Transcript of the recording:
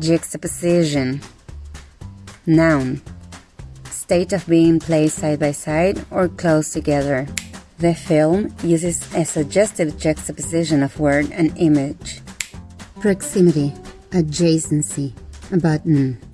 Juxtaposition. Noun. State of being placed side by side or close together. The film uses a suggestive juxtaposition of word and image. Proximity. Adjacency. A button.